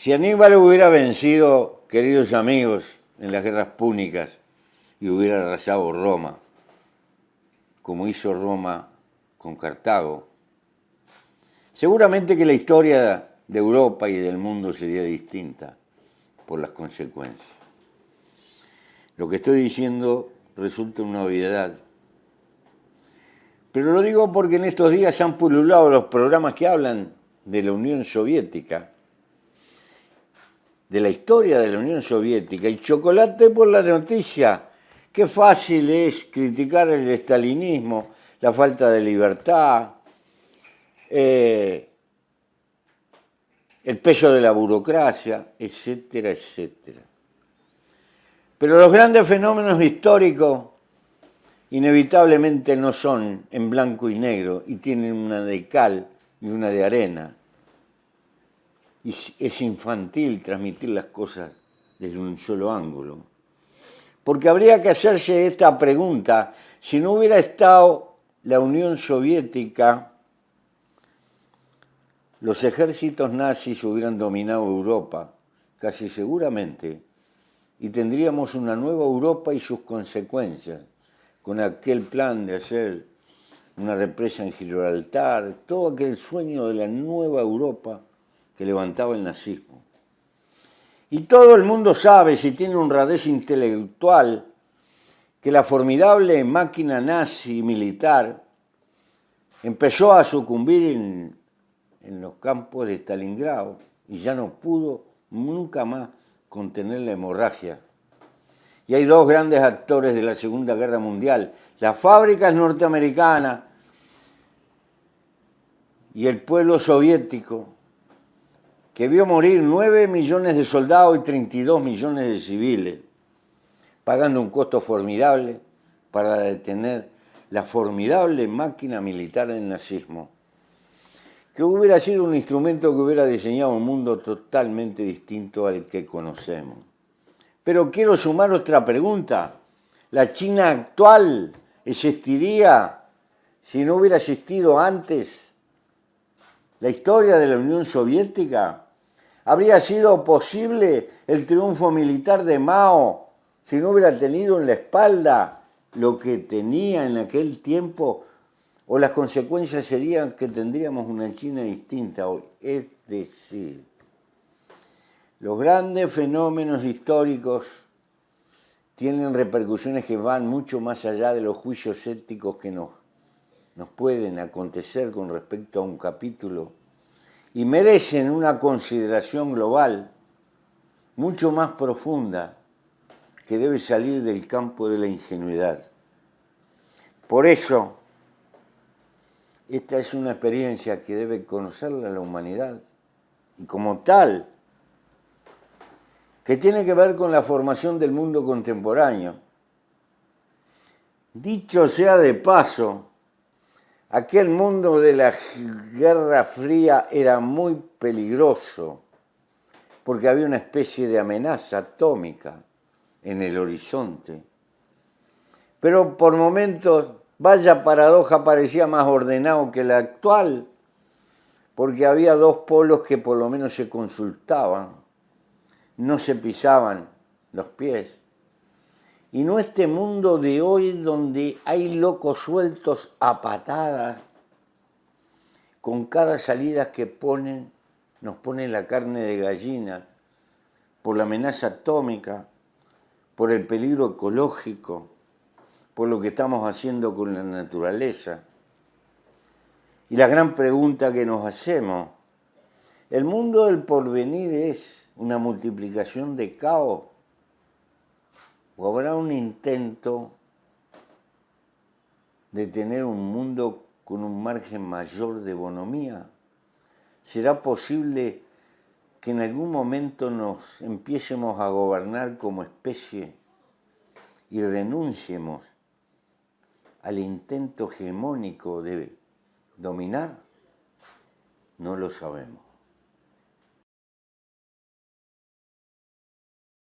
Si Aníbal hubiera vencido, queridos amigos, en las guerras púnicas y hubiera arrasado Roma, como hizo Roma con Cartago, seguramente que la historia de Europa y del mundo sería distinta por las consecuencias. Lo que estoy diciendo resulta una obviedad, pero lo digo porque en estos días han pululado los programas que hablan de la Unión Soviética, de la historia de la Unión Soviética, y chocolate por la noticia. Qué fácil es criticar el estalinismo, la falta de libertad, eh, el peso de la burocracia, etcétera, etcétera. Pero los grandes fenómenos históricos inevitablemente no son en blanco y negro y tienen una de cal y una de arena. Y es infantil transmitir las cosas desde un solo ángulo. Porque habría que hacerse esta pregunta, si no hubiera estado la Unión Soviética, los ejércitos nazis hubieran dominado Europa, casi seguramente, y tendríamos una nueva Europa y sus consecuencias con aquel plan de hacer una represa en Gibraltar, todo aquel sueño de la nueva Europa que levantaba el nazismo. Y todo el mundo sabe, si tiene un radez intelectual, que la formidable máquina nazi militar empezó a sucumbir en, en los campos de Stalingrado y ya no pudo nunca más contener la hemorragia y hay dos grandes actores de la Segunda Guerra Mundial, las fábricas norteamericanas y el pueblo soviético, que vio morir 9 millones de soldados y 32 millones de civiles, pagando un costo formidable para detener la formidable máquina militar del nazismo, que hubiera sido un instrumento que hubiera diseñado un mundo totalmente distinto al que conocemos. Pero quiero sumar otra pregunta. ¿La China actual existiría si no hubiera existido antes la historia de la Unión Soviética? ¿Habría sido posible el triunfo militar de Mao si no hubiera tenido en la espalda lo que tenía en aquel tiempo? ¿O las consecuencias serían que tendríamos una China distinta hoy? Es decir, los grandes fenómenos históricos tienen repercusiones que van mucho más allá de los juicios éticos que nos, nos pueden acontecer con respecto a un capítulo y merecen una consideración global mucho más profunda que debe salir del campo de la ingenuidad. Por eso, esta es una experiencia que debe conocerla la humanidad y como tal que tiene que ver con la formación del mundo contemporáneo. Dicho sea de paso, aquel mundo de la Guerra Fría era muy peligroso porque había una especie de amenaza atómica en el horizonte. Pero por momentos, vaya paradoja, parecía más ordenado que la actual, porque había dos polos que por lo menos se consultaban no se pisaban los pies. Y no este mundo de hoy donde hay locos sueltos a patadas, con cada salida que ponen, nos ponen la carne de gallina, por la amenaza atómica, por el peligro ecológico, por lo que estamos haciendo con la naturaleza. Y la gran pregunta que nos hacemos, ¿el mundo del porvenir es una multiplicación de caos? ¿O habrá un intento de tener un mundo con un margen mayor de bonomía? ¿Será posible que en algún momento nos empiecemos a gobernar como especie y renunciemos al intento hegemónico de dominar? No lo sabemos.